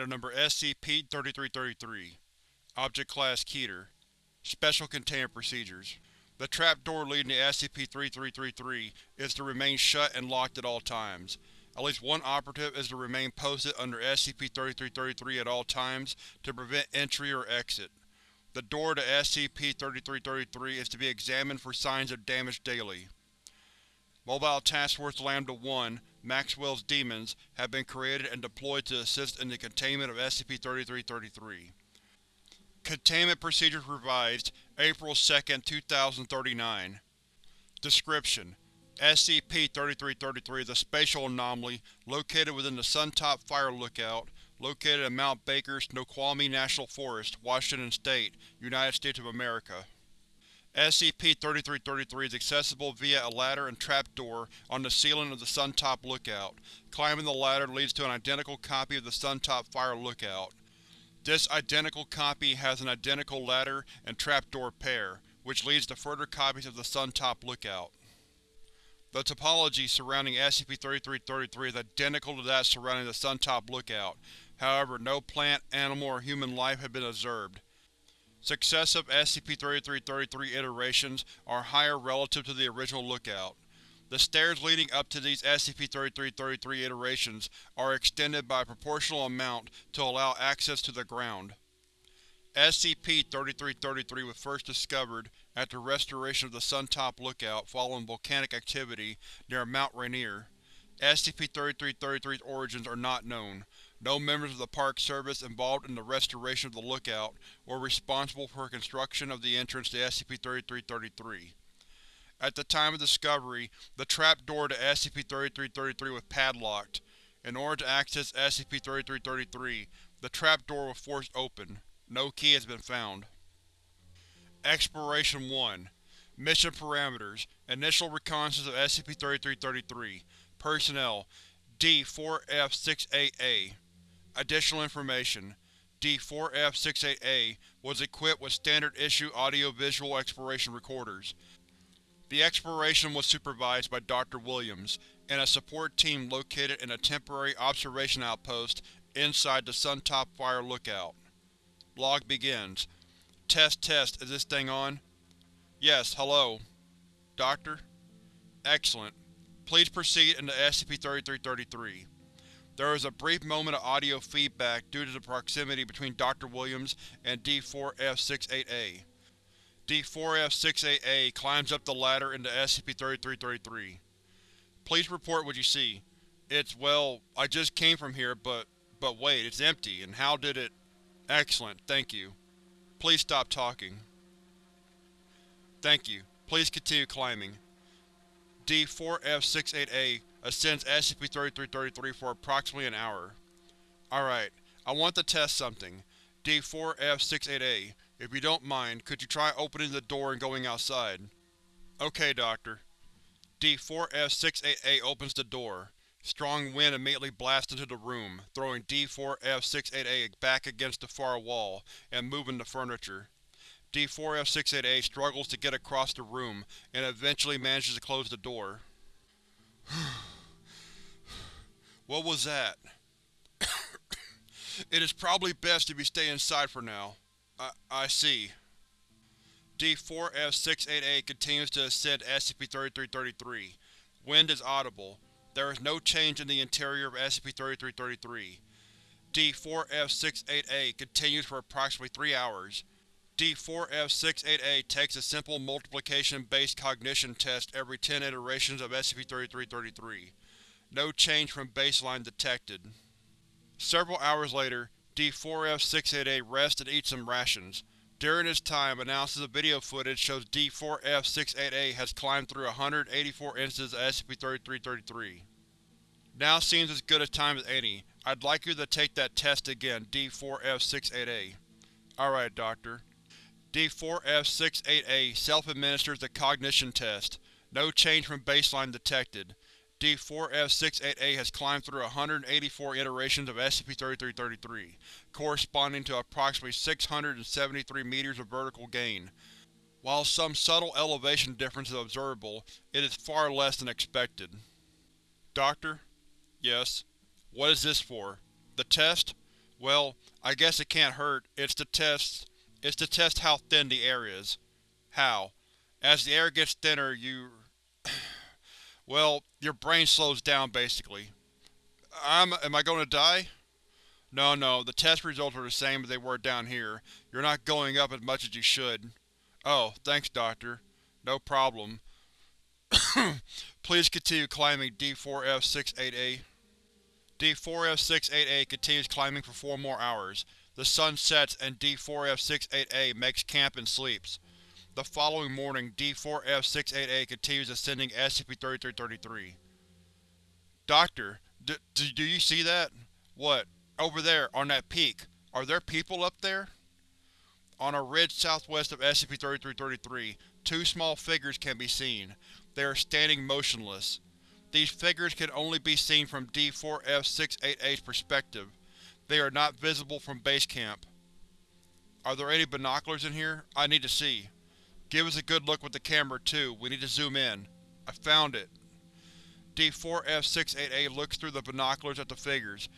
Item Number SCP-3333 Object Class Keter Special Containment Procedures The trapdoor leading to SCP-3333 is to remain shut and locked at all times. At least one operative is to remain posted under SCP-3333 at all times to prevent entry or exit. The door to SCP-3333 is to be examined for signs of damage daily. Mobile Task Force Lambda-1, Maxwell's Demons, have been created and deployed to assist in the containment of SCP-3333. Containment Procedures Revised, April 2, 2039 Description: SCP-3333 is a spatial anomaly located within the Suntop Fire Lookout, located in Mount Baker, Snoqualmie National Forest, Washington State, United States of America. SCP-3333 is accessible via a ladder and trapdoor on the ceiling of the Suntop Lookout. Climbing the ladder leads to an identical copy of the Suntop Fire Lookout. This identical copy has an identical ladder and trapdoor pair, which leads to further copies of the Suntop Lookout. The topology surrounding SCP-3333 is identical to that surrounding the Suntop Lookout, however no plant, animal, or human life have been observed. Successive SCP-3333 iterations are higher relative to the original Lookout. The stairs leading up to these SCP-3333 iterations are extended by a proportional amount to allow access to the ground. SCP-3333 was first discovered after restoration of the Suntop Lookout following volcanic activity near Mount Rainier. SCP-3333's origins are not known. No members of the Park Service involved in the restoration of the Lookout were responsible for construction of the entrance to SCP-3333. At the time of discovery, the trap door to SCP-3333 was padlocked. In order to access SCP-3333, the trap door was forced open. No key has been found. Exploration 1 Mission Parameters Initial reconnaissance of SCP-3333 Personnel D-4F-68A Additional information D-4F-68A was equipped with standard-issue audio-visual exploration recorders. The exploration was supervised by Dr. Williams, and a support team located in a temporary observation outpost inside the Suntop Fire Lookout. Log begins. Test test, is this thing on? Yes, hello. Doctor? Excellent. Please proceed into SCP-3333. There was a brief moment of audio feedback due to the proximity between Dr. Williams and D4F-68A. D4F-68A climbs up the ladder into SCP-3333. Please report what you see. It's, well, I just came from here, but… but wait, it's empty, and how did it… Excellent, thank you. Please stop talking. Thank you. Please continue climbing. D4F-68A ascends SCP-3333 for approximately an hour. Alright, I want to test something. D4F-68A, if you don't mind, could you try opening the door and going outside? Okay, Doctor. D4F-68A opens the door. Strong wind immediately blasts into the room, throwing D4F-68A back against the far wall and moving the furniture. D4F-68A struggles to get across the room, and eventually manages to close the door. What was that? it is probably best if you stay inside for now. I, I see. D4F-68A continues to ascend SCP-3333. Wind is audible. There is no change in the interior of SCP-3333. D4F-68A continues for approximately three hours. D4F-68A takes a simple multiplication-based cognition test every 10 iterations of SCP-3333. No change from baseline detected. Several hours later, D4F-68A rests and eats some rations. During this time, analysis of video footage shows D4F-68A has climbed through 184 instances of SCP-3333. Now seems as good a time as any. I'd like you to take that test again, D4F-68A. Alright, Doctor. D4F-68A self-administers the cognition test. No change from baseline detected. D4F-68A has climbed through 184 iterations of SCP-3333, corresponding to approximately 673 meters of vertical gain. While some subtle elevation difference is observable, it is far less than expected. Doctor? Yes. What is this for? The test? Well, I guess it can't hurt. It's the test… it's to test how thin the air is. How? As the air gets thinner, you… well, your brain slows down, basically. I'm… am I going to die? No, no, the test results are the same as they were down here. You're not going up as much as you should. Oh, thanks, Doctor. No problem. Please continue climbing D4F68A. D4F68A continues climbing for four more hours. The sun sets and D4F68A makes camp and sleeps. The following morning, D4F68A continues ascending SCP-3333. Doctor, do you see that? What? Over there, on that peak. Are there people up there? On a ridge southwest of SCP-3333, two small figures can be seen. They are standing motionless. These figures can only be seen from D4F68A's perspective. They are not visible from base camp. Are there any binoculars in here? I need to see. Give us a good look with the camera, too. We need to zoom in. I found it. D4F68A looks through the binoculars at the figures.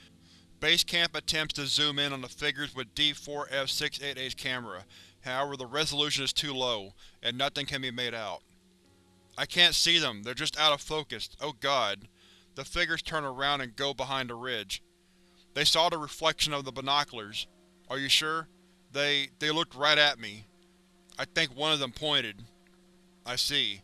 Base Camp attempts to zoom in on the figures with D4F688's camera, however the resolution is too low, and nothing can be made out. I can't see them, they're just out of focus, oh god. The figures turn around and go behind the ridge. They saw the reflection of the binoculars. Are you sure? They… they looked right at me. I think one of them pointed. I see.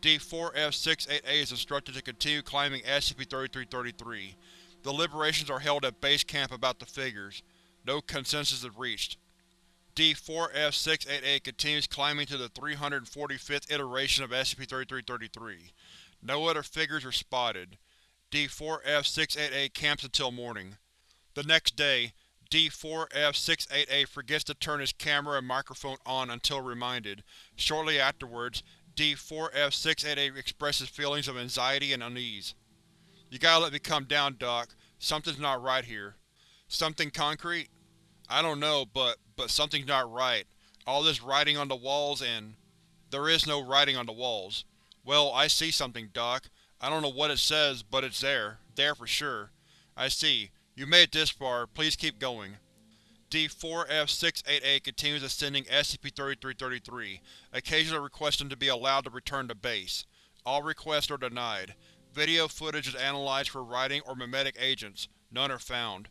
D4F688 is instructed to continue climbing SCP-3333. Deliberations are held at base camp about the figures. No consensus is reached. D4F688 continues climbing to the 345th iteration of SCP-3333. No other figures are spotted. D4F688 camps until morning. The next day, D4F688 forgets to turn his camera and microphone on until reminded. Shortly afterwards, D4F688 expresses feelings of anxiety and unease. You gotta let me come down, Doc. Something's not right here. Something concrete? I don't know, but but something's not right. All this writing on the walls and… There is no writing on the walls. Well, I see something, Doc. I don't know what it says, but it's there. There for sure. I see. You made it this far. Please keep going. D4F688 continues ascending SCP-3333, occasionally requesting to be allowed to return to base. All requests are denied. Video footage is analyzed for writing or memetic agents. None are found.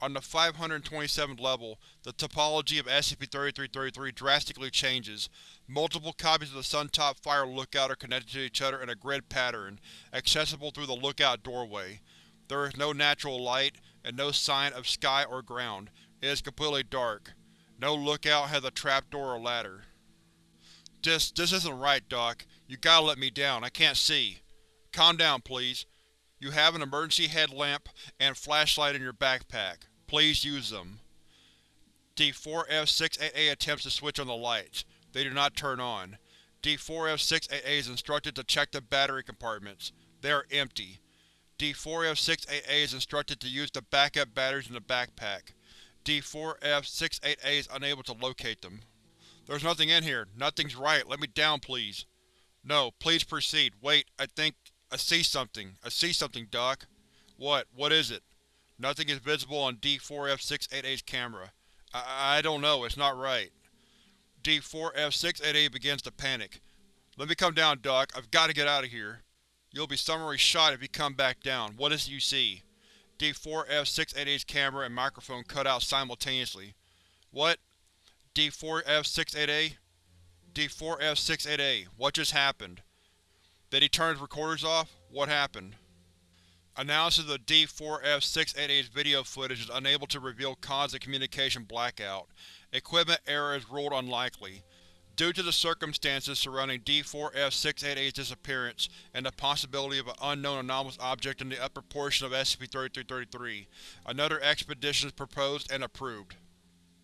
On the 527th level, the topology of SCP-3333 drastically changes. Multiple copies of the Suntop Fire Lookout are connected to each other in a grid pattern, accessible through the lookout doorway. There is no natural light, and no sign of sky or ground. It is completely dark. No lookout has a trapdoor or ladder. This… this isn't right, Doc. You gotta let me down. I can't see. Calm down, please. You have an emergency headlamp and flashlight in your backpack. Please use them. D4F6AA attempts to switch on the lights. They do not turn on. D4F6AA is instructed to check the battery compartments. They are empty. D4F6AA is instructed to use the backup batteries in the backpack. D4F6AA is unable to locate them. There's nothing in here. Nothing's right. Let me down, please. No, please proceed. Wait, I think… I see something. I see something, Doc. What? What is it? Nothing is visible on D4F688's camera. I, I don't know, it's not right. D4F688 begins to panic. Let me come down, Doc. I've got to get out of here. You'll be summarily shot if you come back down. What is it you see? D4F688's camera and microphone cut out simultaneously. What? D4F688? D4F688, what just happened? Did he turn his recorders off? What happened? Analysis of D4F688's video footage is unable to reveal cause of communication blackout. Equipment error is ruled unlikely. Due to the circumstances surrounding D4F688's disappearance and the possibility of an unknown anomalous object in the upper portion of SCP-3333, another expedition is proposed and approved.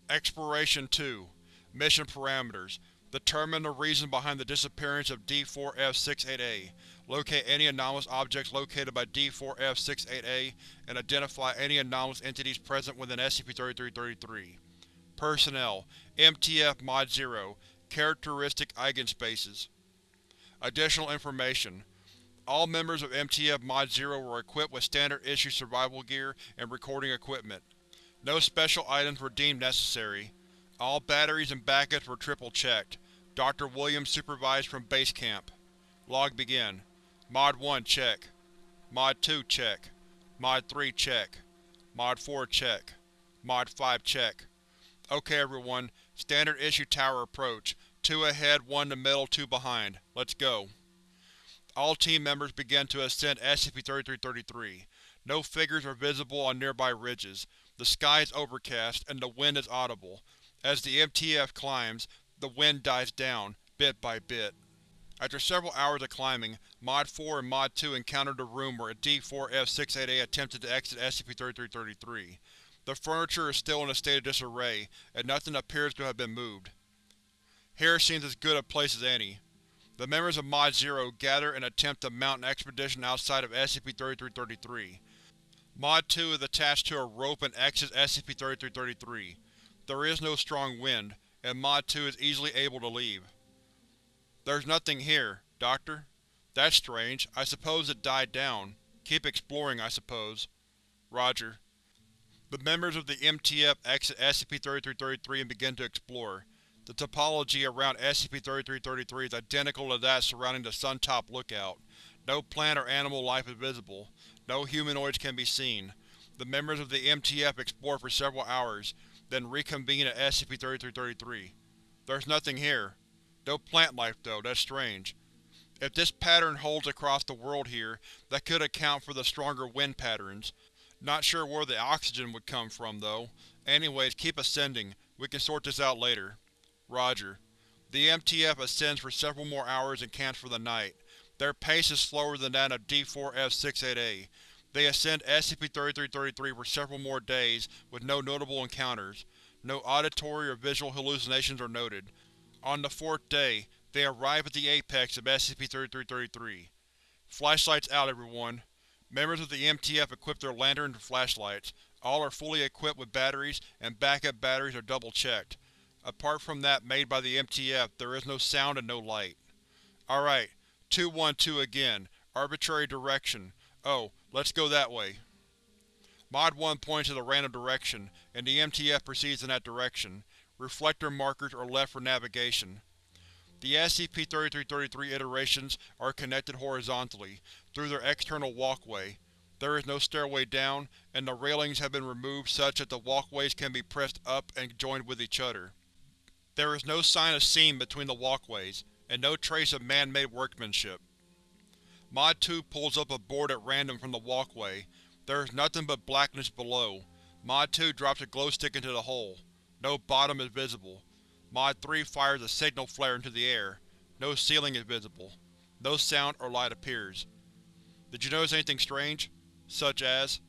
Exploration 2 Mission Parameters Determine the reason behind the disappearance of D4F68A. Locate any anomalous objects located by D4F68A, and identify any anomalous entities present within SCP-3333. Personnel MTF Mod 0 Characteristic Eigenspaces Additional information All members of MTF Mod 0 were equipped with standard issue survival gear and recording equipment. No special items were deemed necessary. All batteries and backups were triple-checked. Dr. Williams supervised from base camp. Log begin. Mod 1 check. Mod 2 check. Mod 3 check. Mod 4 check. Mod 5 check. Okay everyone, standard issue tower approach. Two ahead, one in the middle, two behind. Let's go. All team members begin to ascend SCP-3333. No figures are visible on nearby ridges. The sky is overcast, and the wind is audible. As the MTF climbs, the wind dies down, bit by bit. After several hours of climbing, Mod 4 and Mod 2 encountered a room where a D4F-688 attempted to exit SCP-3333. The furniture is still in a state of disarray, and nothing appears to have been moved. Here seems as good a place as any. The members of Mod 0 gather and attempt to mount an expedition outside of SCP-3333. Mod 2 is attached to a rope and exits SCP-3333. There is no strong wind, and Mod 2 is easily able to leave. There's nothing here, Doctor. That's strange. I suppose it died down. Keep exploring, I suppose. Roger. The members of the MTF exit SCP-3333 and begin to explore. The topology around SCP-3333 is identical to that surrounding the Suntop Lookout. No plant or animal life is visible. No humanoids can be seen. The members of the MTF explore for several hours, then reconvene at SCP-3333. There's nothing here. No plant life though, that's strange. If this pattern holds across the world here, that could account for the stronger wind patterns. Not sure where the oxygen would come from, though. Anyways, keep ascending. We can sort this out later. Roger. The MTF ascends for several more hours and camps for the night. Their pace is slower than that of D4F-68A. They ascend SCP-3333 for several more days, with no notable encounters. No auditory or visual hallucinations are noted. On the fourth day, they arrive at the apex of SCP-3333. Flashlights out, everyone. Members of the MTF equip their lanterns and flashlights. All are fully equipped with batteries, and backup batteries are double-checked. Apart from that made by the MTF, there is no sound and no light. Alright, 212 again. Arbitrary direction. Oh, let's go that way. Mod 1 points to a random direction, and the MTF proceeds in that direction. Reflector markers are left for navigation. The SCP-3333 iterations are connected horizontally, through their external walkway. There is no stairway down, and the railings have been removed such that the walkways can be pressed up and joined with each other. There is no sign of seam between the walkways, and no trace of man-made workmanship. Mod 2 pulls up a board at random from the walkway. There is nothing but blackness below. Mod 2 drops a glow stick into the hole. No bottom is visible. Mod 3 fires a signal flare into the air. No ceiling is visible. No sound or light appears. Did you notice anything strange? Such as?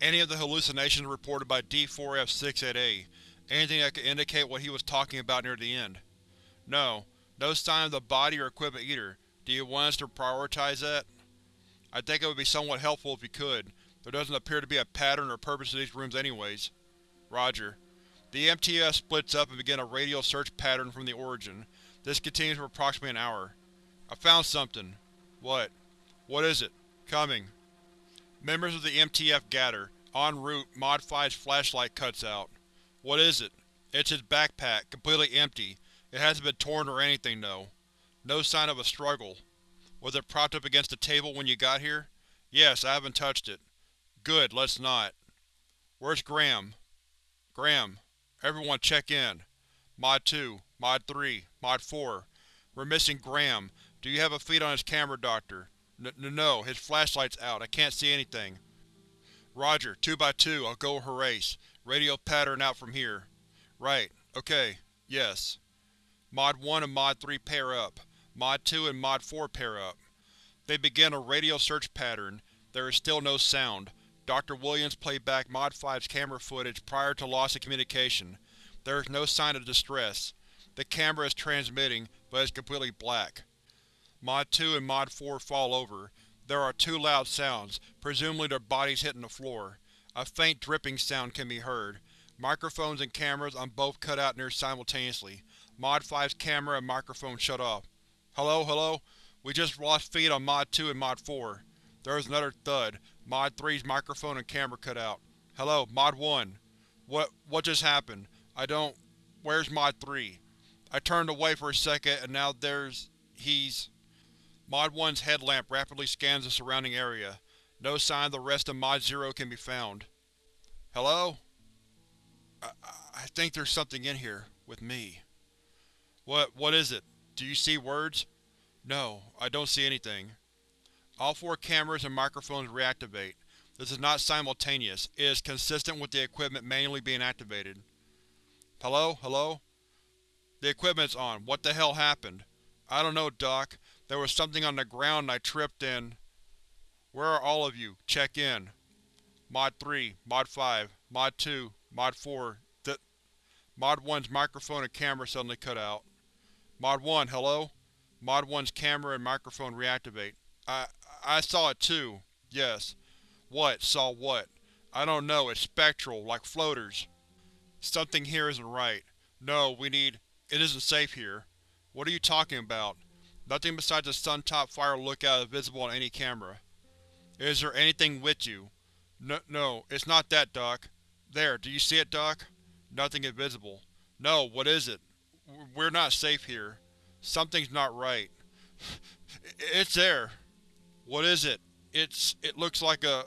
Any of the hallucinations reported by D4F-68A. Anything that could indicate what he was talking about near the end. No. No sign of the body or equipment either. Do you want us to prioritize that? I think it would be somewhat helpful if you could. There doesn't appear to be a pattern or purpose to these rooms anyways. Roger. The MTF splits up and begin a radial search pattern from the origin. This continues for approximately an hour. I found something. What? What is it? Coming. Members of the MTF gather. En route, Mod 5's flashlight cuts out. What is it? It's his backpack, completely empty. It hasn't been torn or anything, though. No sign of a struggle. Was it propped up against the table when you got here? Yes, I haven't touched it. Good, let's not. Where's Graham? Graham. Everyone check in. Mod 2, Mod 3, Mod 4. We're missing Graham. Do you have a feed on his camera, Doctor? N no, his flashlight's out. I can't see anything. Roger, 2 by 2 I'll go Horace. Radial pattern out from here. Right. Okay. Yes. Mod 1 and Mod 3 pair up. Mod 2 and Mod 4 pair up. They begin a radial search pattern. There is still no sound. Dr. Williams played back Mod 5's camera footage prior to loss of communication. There is no sign of distress. The camera is transmitting, but is completely black. Mod 2 and Mod 4 fall over. There are two loud sounds, presumably their bodies hitting the floor. A faint dripping sound can be heard. Microphones and cameras on both cut out near simultaneously. Mod 5's camera and microphone shut off. Hello, hello? We just lost feed on Mod 2 and Mod 4. There is another thud. Mod 3's microphone and camera cut out. Hello, Mod 1. What what just happened? I don't… Where's Mod 3? I turned away for a second and now there's… he's… Mod 1's headlamp rapidly scans the surrounding area. No sign of the rest of Mod Zero can be found. Hello? I, I think there's something in here. with me. What what is it? Do you see words? No, I don't see anything. All four cameras and microphones reactivate. This is not simultaneous, it is consistent with the equipment manually being activated. Hello? Hello? The equipment's on. What the hell happened? I don't know, Doc. There was something on the ground and I tripped and… Where are all of you? Check in. Mod 3, Mod 5, Mod 2, Mod 4, th Mod 1's microphone and camera suddenly cut out. Mod 1, hello? Mod 1's camera and microphone reactivate. I… I saw it too. Yes. What? Saw what? I don't know, it's spectral, like floaters. Something here isn't right. No, we need… It isn't safe here. What are you talking about? Nothing besides the Suntop fire lookout is visible on any camera. Is there anything with you? No, no, it's not that, Doc. There, do you see it, Doc? Nothing is visible. No, what is it? We're not safe here. Something's not right. It's there. What is it? It's… it looks like a…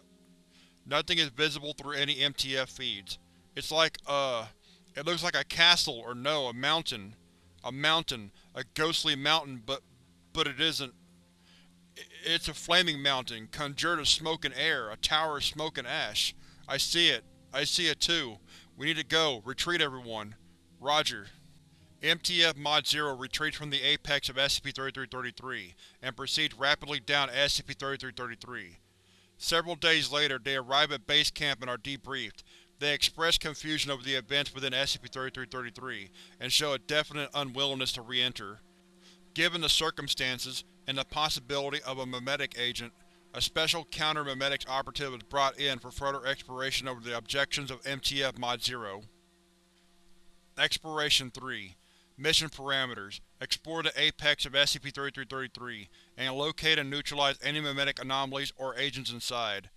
Nothing is visible through any MTF feeds. It's like, uh… It looks like a castle, or no, a mountain. A mountain. A ghostly mountain, but… but it isn't. It's a flaming mountain, conjured of smoke and air, a tower of smoke and ash. I see it. I see it too. We need to go. Retreat everyone. Roger. MTF Mod Zero retreats from the apex of SCP-3333, and proceeds rapidly down SCP-3333. Several days later, they arrive at base camp and are debriefed. They express confusion over the events within SCP-3333, and show a definite unwillingness to re-enter. Given the circumstances, and the possibility of a memetic agent, a special counter-memetics operative is brought in for further exploration over the objections of MTF Mod Zero. Exploration 3 Mission Parameters Explore the apex of SCP-3333, and locate and neutralize any memetic anomalies or agents inside.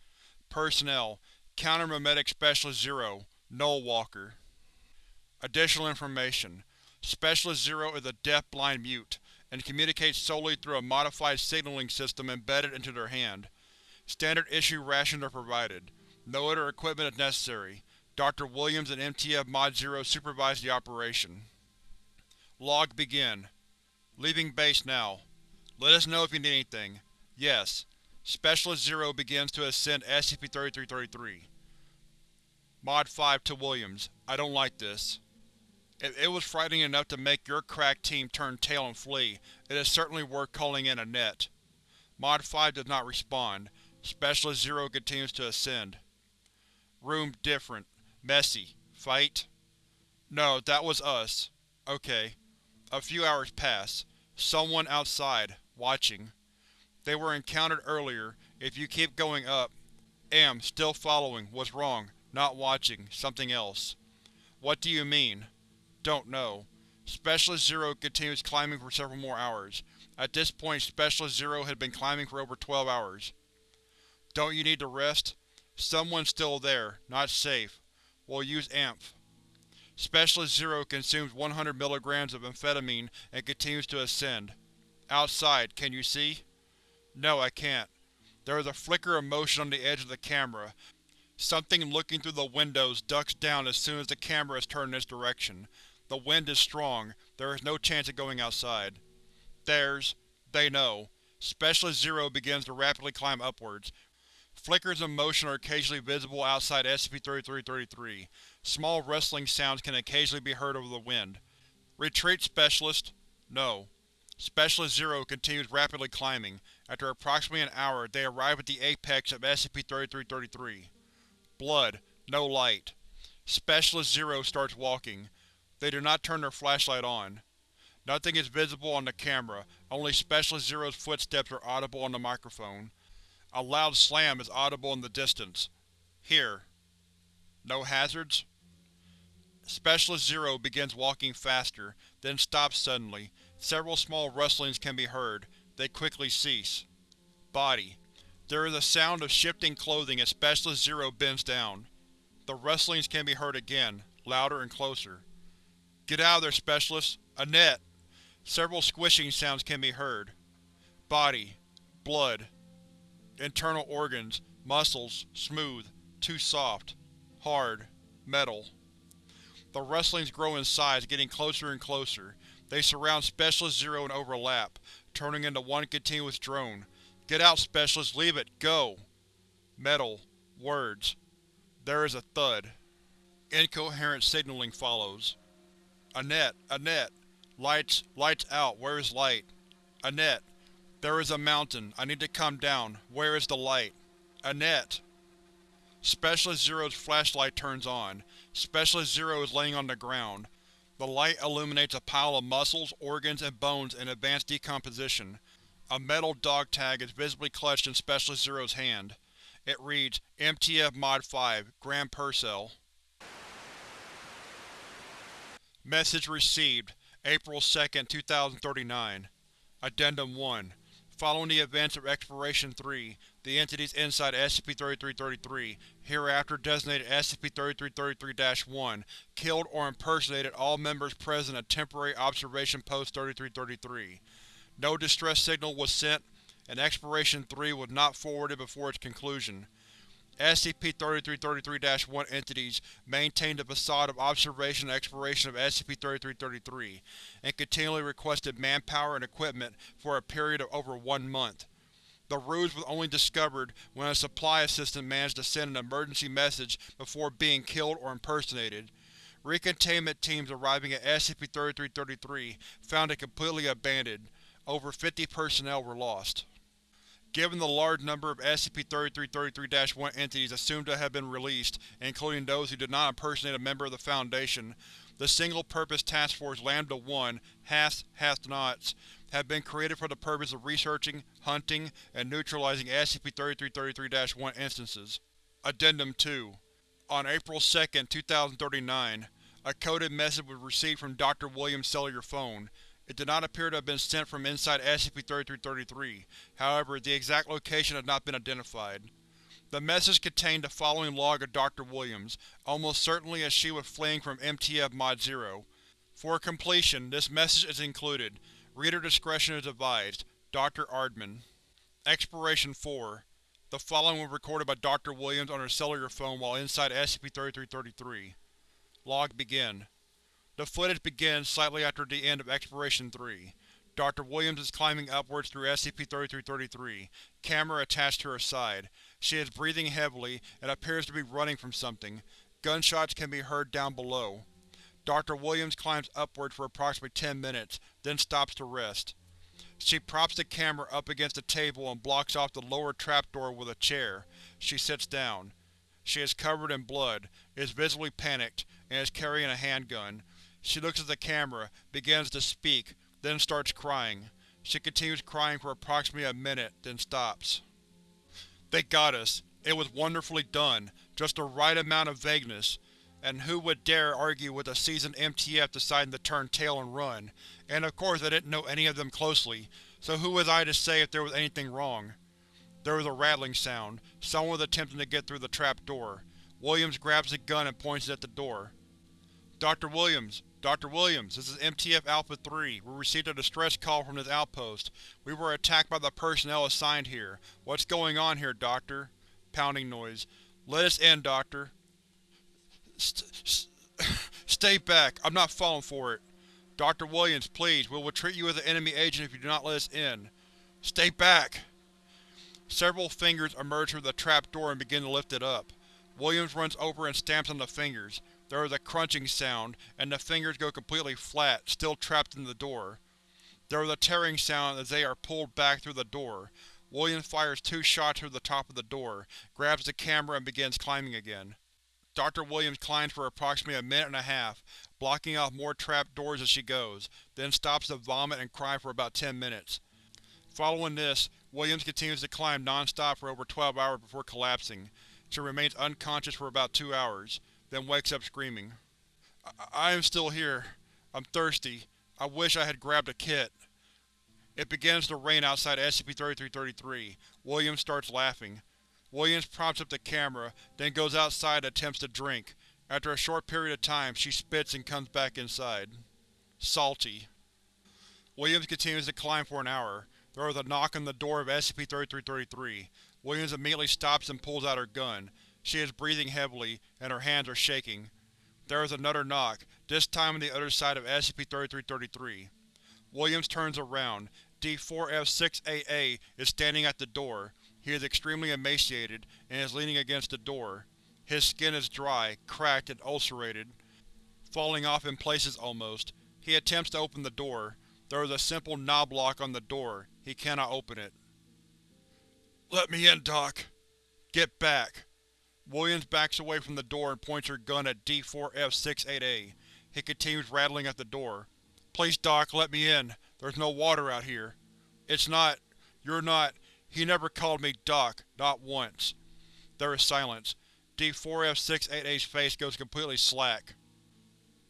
Personnel Counter-Memetic Specialist Zero Null Walker Additional information Specialist Zero is a deaf-blind mute, and communicates solely through a modified signaling system embedded into their hand. Standard issue rations are provided. No other equipment is necessary. Dr. Williams and MTF Mod Zero supervise the operation. Log begin. Leaving base now. Let us know if you need anything. Yes. Specialist Zero begins to ascend SCP-3333. Mod 5 to Williams. I don't like this. If it was frightening enough to make your crack team turn tail and flee, it is certainly worth calling in Annette. Mod 5 does not respond. Specialist Zero continues to ascend. Room different. Messy. Fight? No, that was us. Okay. A few hours pass. Someone outside, watching. They were encountered earlier. If you keep going up… Am, still following, was wrong, not watching, something else. What do you mean? Don't know. Specialist Zero continues climbing for several more hours. At this point Specialist Zero had been climbing for over 12 hours. Don't you need to rest? Someone's still there, not safe. We'll use AMPH. Specialist Zero consumes 100 mg of amphetamine and continues to ascend. Outside, can you see? No, I can't. There is a flicker of motion on the edge of the camera. Something looking through the windows ducks down as soon as the camera is turned in its direction. The wind is strong. There is no chance of going outside. There's… they know. Specialist Zero begins to rapidly climb upwards. Flickers of motion are occasionally visible outside SCP-3333. Small rustling sounds can occasionally be heard over the wind. Retreat Specialist? No. Specialist Zero continues rapidly climbing. After approximately an hour, they arrive at the apex of SCP-3333. Blood. No light. Specialist Zero starts walking. They do not turn their flashlight on. Nothing is visible on the camera, only Specialist Zero's footsteps are audible on the microphone. A loud slam is audible in the distance. Here. No hazards? Specialist Zero begins walking faster, then stops suddenly. Several small rustlings can be heard. They quickly cease. Body. There is a sound of shifting clothing as Specialist Zero bends down. The rustlings can be heard again, louder and closer. Get out of there, Specialist! Annette! Several squishing sounds can be heard. Body. Blood. Internal organs. Muscles. Smooth. Too soft. Hard. Metal. The rustlings grow in size, getting closer and closer. They surround Specialist Zero and overlap, turning into one continuous drone. Get out, Specialist! Leave it! Go! Metal. Words. There is a thud. Incoherent signaling follows. Annette! Annette! Lights, lights out, where is light? Annette! There is a mountain, I need to come down, where is the light? Annette! Specialist Zero's flashlight turns on. Specialist Zero is laying on the ground. The light illuminates a pile of muscles, organs, and bones in advanced decomposition. A metal dog tag is visibly clutched in Specialist Zero's hand. It reads, MTF Mod 5, Graham Purcell. Message received, April 2, 2039 Addendum 1 Following the events of Exploration 3, the entities inside SCP-3333, hereafter designated SCP-3333-1, killed or impersonated all members present at Temporary Observation Post 3333. No distress signal was sent, and Exploration 3 was not forwarded before its conclusion. SCP-3333-1 entities maintained a facade of observation and exploration of SCP-3333, and continually requested manpower and equipment for a period of over one month. The ruse was only discovered when a supply assistant managed to send an emergency message before being killed or impersonated. Recontainment teams arriving at SCP-3333 found it completely abandoned. Over 50 personnel were lost. Given the large number of SCP-3333-1 entities assumed to have been released, including those who did not impersonate a member of the Foundation, the Single-Purpose Task Force Lambda-1 HAST Hast-Nots have been created for the purpose of researching, hunting, and neutralizing SCP-3333-1 instances. Addendum 2 On April 2, 2039, a coded message was received from Dr. Williams' cellular phone. It did not appear to have been sent from inside SCP-3333, however, the exact location has not been identified. The message contained the following log of Dr. Williams, almost certainly as she was fleeing from MTF Mod 0. For completion, this message is included. Reader discretion is advised. Dr. Ardman Exploration 4 The following was recorded by Dr. Williams on her cellular phone while inside SCP-3333. Log begin. The footage begins slightly after the end of Exploration 3. Dr. Williams is climbing upwards through SCP-3333, camera attached to her side. She is breathing heavily and appears to be running from something. Gunshots can be heard down below. Dr. Williams climbs upwards for approximately 10 minutes, then stops to rest. She props the camera up against a table and blocks off the lower trapdoor with a chair. She sits down. She is covered in blood, is visibly panicked, and is carrying a handgun. She looks at the camera, begins to speak, then starts crying. She continues crying for approximately a minute, then stops. They got us. It was wonderfully done. Just the right amount of vagueness. And who would dare argue with a seasoned MTF deciding to turn tail and run? And of course I didn't know any of them closely, so who was I to say if there was anything wrong? There was a rattling sound. Someone was attempting to get through the trap door. Williams grabs a gun and points it at the door. Dr. Williams! Dr. Williams, this is MTF Alpha-3. We received a distress call from this outpost. We were attacked by the personnel assigned here. What's going on here, Doctor? Pounding noise. Let us in, Doctor. St stay back. I'm not falling for it. Dr. Williams, please, we will treat you as an enemy agent if you do not let us in. Stay back! Several fingers emerge from the trap door and begin to lift it up. Williams runs over and stamps on the fingers. There is a crunching sound, and the fingers go completely flat, still trapped in the door. There is a tearing sound as they are pulled back through the door. Williams fires two shots through the top of the door, grabs the camera and begins climbing again. Dr. Williams climbs for approximately a minute and a half, blocking off more trap doors as she goes, then stops to vomit and cry for about ten minutes. Following this, Williams continues to climb non-stop for over 12 hours before collapsing. She remains unconscious for about two hours then wakes up screaming. I, I am still here. I'm thirsty. I wish I had grabbed a kit. It begins to rain outside SCP-3333. Williams starts laughing. Williams props up the camera, then goes outside and attempts to drink. After a short period of time, she spits and comes back inside. Salty. Williams continues to climb for an hour. There is a knock on the door of SCP-3333. Williams immediately stops and pulls out her gun. She is breathing heavily, and her hands are shaking. There is another knock, this time on the other side of SCP-3333. Williams turns around. D4F6AA is standing at the door. He is extremely emaciated, and is leaning against the door. His skin is dry, cracked, and ulcerated, falling off in places almost. He attempts to open the door. There is a simple knob lock on the door. He cannot open it. Let me in, Doc. Get back. Williams backs away from the door and points her gun at D4F68A. He continues rattling at the door. Please, Doc, let me in. There's no water out here. It's not… You're not… He never called me Doc. Not once. There is silence. D4F68A's face goes completely slack.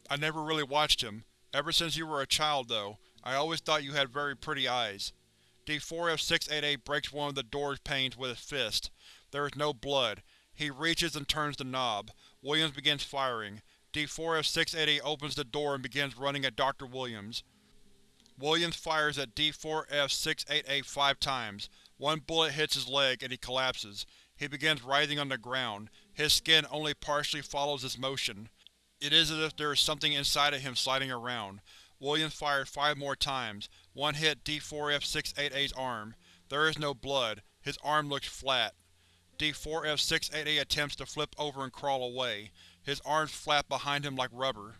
I never really watched him. Ever since you were a child, though, I always thought you had very pretty eyes. D4F688 breaks one of the door's panes with his fist. There is no blood. He reaches and turns the knob. Williams begins firing. D4F688 opens the door and begins running at Dr. Williams. Williams fires at D4F688 five times. One bullet hits his leg and he collapses. He begins writhing on the ground. His skin only partially follows his motion. It is as if there is something inside of him sliding around. Williams fired five more times. One hit D4F688's arm. There is no blood. His arm looks flat. D4F688 attempts to flip over and crawl away. His arms flap behind him like rubber.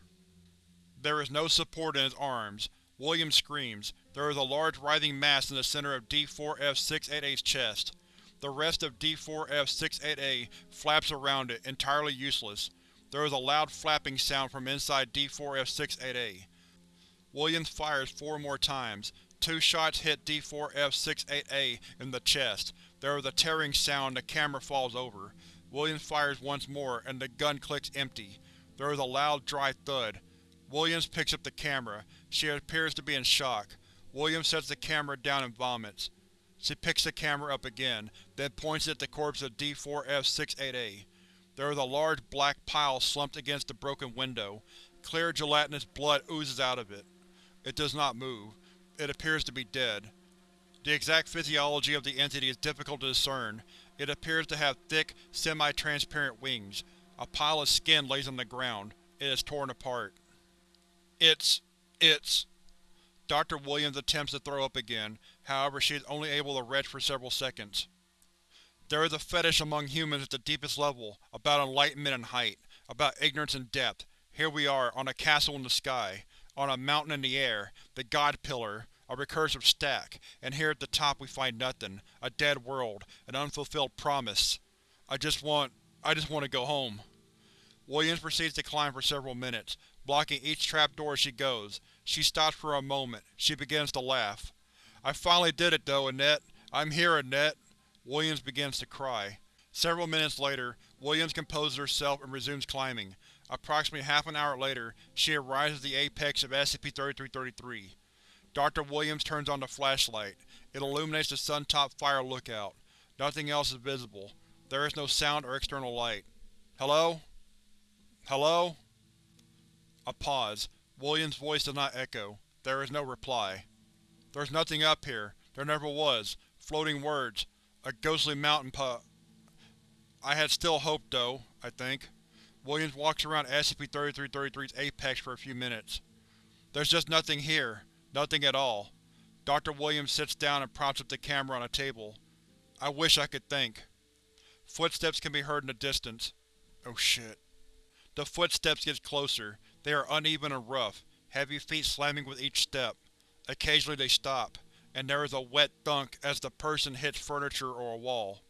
There is no support in his arms. Williams screams. There is a large writhing mass in the center of D4F688's chest. The rest of D4F688 flaps around it, entirely useless. There is a loud flapping sound from inside D4F688. Williams fires four more times. Two shots hit D4F688 in the chest. There is a tearing sound the camera falls over. Williams fires once more, and the gun clicks empty. There is a loud, dry thud. Williams picks up the camera. She appears to be in shock. Williams sets the camera down and vomits. She picks the camera up again, then points it at the corpse of D4F68A. There is a large black pile slumped against the broken window. Clear gelatinous blood oozes out of it. It does not move. It appears to be dead. The exact physiology of the entity is difficult to discern. It appears to have thick, semi-transparent wings. A pile of skin lays on the ground. It is torn apart. It's… it's… Dr. Williams attempts to throw up again, however she is only able to retch for several seconds. There is a fetish among humans at the deepest level, about enlightenment and height, about ignorance and depth. Here we are, on a castle in the sky, on a mountain in the air, the God Pillar, a recursive stack, and here at the top we find nothing, a dead world, an unfulfilled promise. I just want… I just want to go home. Williams proceeds to climb for several minutes, blocking each trapdoor as she goes. She stops for a moment. She begins to laugh. I finally did it though, Annette. I'm here, Annette. Williams begins to cry. Several minutes later, Williams composes herself and resumes climbing. Approximately half an hour later, she arrives at the apex of SCP-3333. Dr. Williams turns on the flashlight. It illuminates the Suntop Fire Lookout. Nothing else is visible. There is no sound or external light. Hello? Hello? A pause. Williams' voice does not echo. There is no reply. There's nothing up here. There never was. Floating words. A ghostly mountain pu… I had still hoped, though, I think. Williams walks around SCP-3333's apex for a few minutes. There's just nothing here. Nothing at all. Dr. Williams sits down and props up the camera on a table. I wish I could think. Footsteps can be heard in the distance. Oh shit. The footsteps get closer. They are uneven and rough, heavy feet slamming with each step. Occasionally they stop, and there is a wet thunk as the person hits furniture or a wall.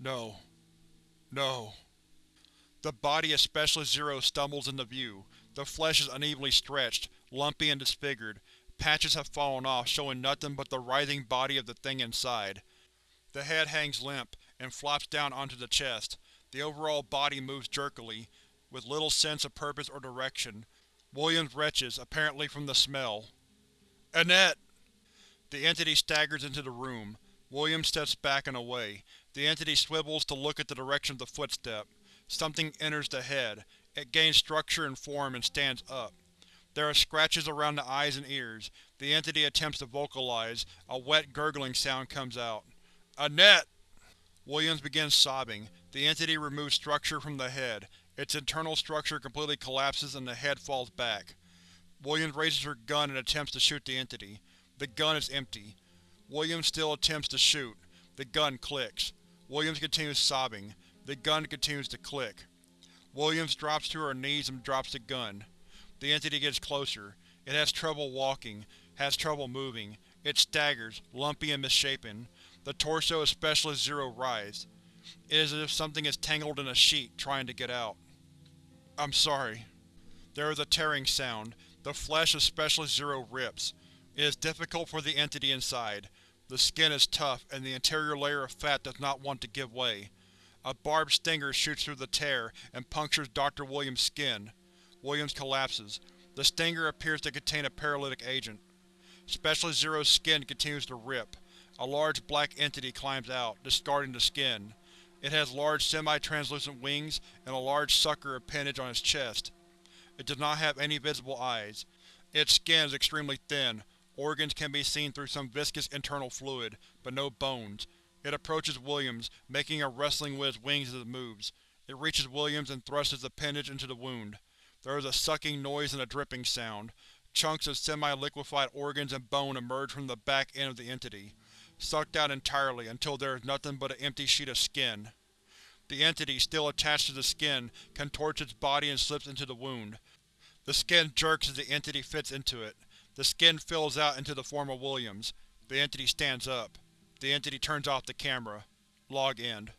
No. No. The body of Specialist Zero stumbles into view. The flesh is unevenly stretched, lumpy and disfigured. Patches have fallen off, showing nothing but the writhing body of the thing inside. The head hangs limp, and flops down onto the chest. The overall body moves jerkily, with little sense of purpose or direction. Williams retches, apparently from the smell. Annette! The entity staggers into the room. Williams steps back and away. The entity swivels to look at the direction of the footstep. Something enters the head. It gains structure and form and stands up. There are scratches around the eyes and ears. The entity attempts to vocalize. A wet, gurgling sound comes out. Annette! Williams begins sobbing. The entity removes structure from the head. Its internal structure completely collapses and the head falls back. Williams raises her gun and attempts to shoot the entity. The gun is empty. Williams still attempts to shoot. The gun clicks. Williams continues sobbing. The gun continues to click. Williams drops to her knees and drops the gun. The entity gets closer. It has trouble walking, has trouble moving. It staggers, lumpy and misshapen. The torso of Specialist Zero writhes. It is as if something is tangled in a sheet, trying to get out. I'm sorry. There is a tearing sound. The flesh of Specialist Zero rips. It is difficult for the entity inside. The skin is tough, and the interior layer of fat does not want to give way. A barbed stinger shoots through the tear and punctures Dr. Williams' skin. Williams collapses. The stinger appears to contain a paralytic agent. Specialist Zero's skin continues to rip. A large black entity climbs out, discarding the skin. It has large semi-translucent wings and a large sucker appendage on its chest. It does not have any visible eyes. Its skin is extremely thin. Organs can be seen through some viscous internal fluid, but no bones. It approaches Williams, making a wrestling with its wings as it moves. It reaches Williams and thrusts its appendage into the wound. There is a sucking noise and a dripping sound. Chunks of semi-liquefied organs and bone emerge from the back end of the entity, sucked out entirely until there is nothing but an empty sheet of skin. The entity, still attached to the skin, contorts its body and slips into the wound. The skin jerks as the entity fits into it. The skin fills out into the form of Williams. The entity stands up. The entity turns off the camera. Log end.